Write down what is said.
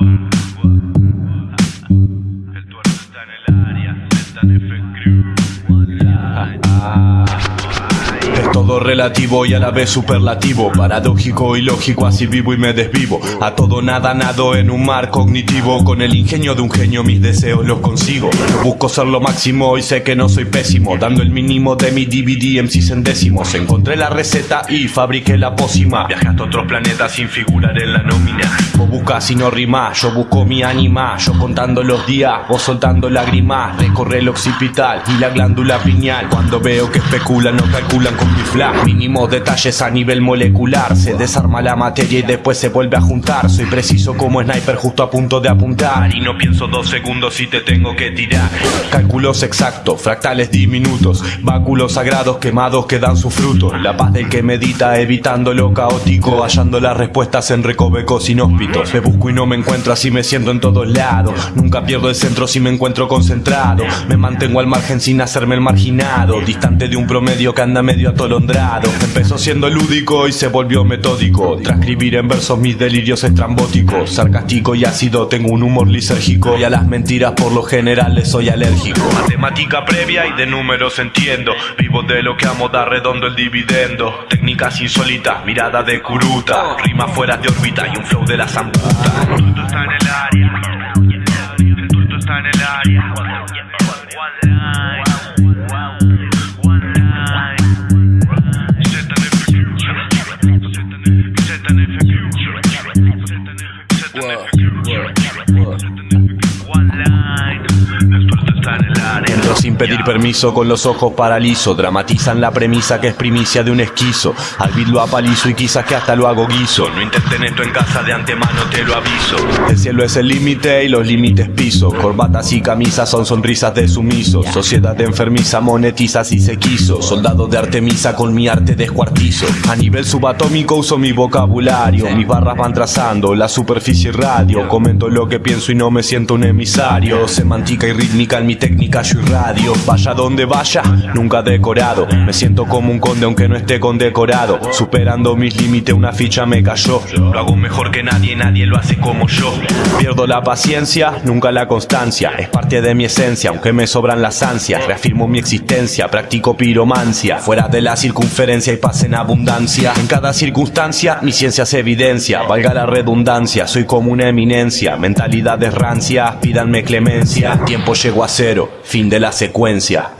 El tuerto está en el área, está en F-Crew todo relativo y a la vez superlativo. Paradójico y lógico, así vivo y me desvivo. A todo nada nado en un mar cognitivo. Con el ingenio de un genio mis deseos los consigo. Yo busco ser lo máximo y sé que no soy pésimo. Dando el mínimo de mi DVD en décimos. Encontré la receta y fabriqué la pócima. Viajaste a otros planetas sin figurar en la nómina. Vos buscas y no rimás, yo busco mi ánima. Yo contando los días, vos soltando lágrimas. Recorre el occipital y la glándula piñal Cuando veo que especulan no calculan con Mínimos detalles a nivel molecular. Se desarma la materia y después se vuelve a juntar. Soy preciso como sniper justo a punto de apuntar. Y no pienso dos segundos si te tengo que tirar. Cálculos exactos, fractales diminutos. Báculos sagrados quemados que dan su fruto La paz del que medita evitando lo caótico. Hallando las respuestas en recovecos inhóspitos. Me busco y no me encuentro así me siento en todos lados. Nunca pierdo el centro si me encuentro concentrado. Me mantengo al margen sin hacerme el marginado. Distante de un promedio que anda medio atolondrado Empezó siendo lúdico y se volvió metódico. Transcribir en versos mis delirios estrambóticos Sarcástico y ácido, tengo un humor lisérgico Y a las mentiras por lo general les soy alérgico. Matemática previa y de números entiendo Vivo de lo que amo, da redondo el dividendo. Técnicas insólitas, mirada de curuta Rima fuera de órbita y un flow de la zamputa tuto está en el área tuto está en el área pedir permiso con los ojos paralizo. Dramatizan la premisa que es primicia de un esquizo. Al beat lo apalizo y quizás que hasta lo hago guiso. No intenten esto en casa de antemano te lo aviso. El cielo es el límite y los límites piso. Corbatas y camisas son sonrisas de sumiso. Sociedad de enfermiza monetiza si se quiso. Soldado de Artemisa con mi arte descuartizo. A nivel subatómico uso mi vocabulario. Mis barras van trazando la superficie radio. Comento lo que pienso y no me siento un emisario. Semántica y rítmica en mi técnica yo Vaya donde vaya, nunca decorado. Me siento como un conde aunque no esté condecorado. Superando mis límites una ficha me cayó. Lo hago mejor que nadie, nadie lo hace como yo. Pierdo la paciencia, nunca la constancia. Es parte de mi esencia, aunque me sobran las ansias. Reafirmo mi existencia, practico piromancia. Fuera de la circunferencia y paz en abundancia. En cada circunstancia mi ciencia se evidencia. Valga la redundancia, soy como una eminencia. Mentalidades rancias, pídanme clemencia. Tiempo llegó a cero, fin de la secuencia consecuencia.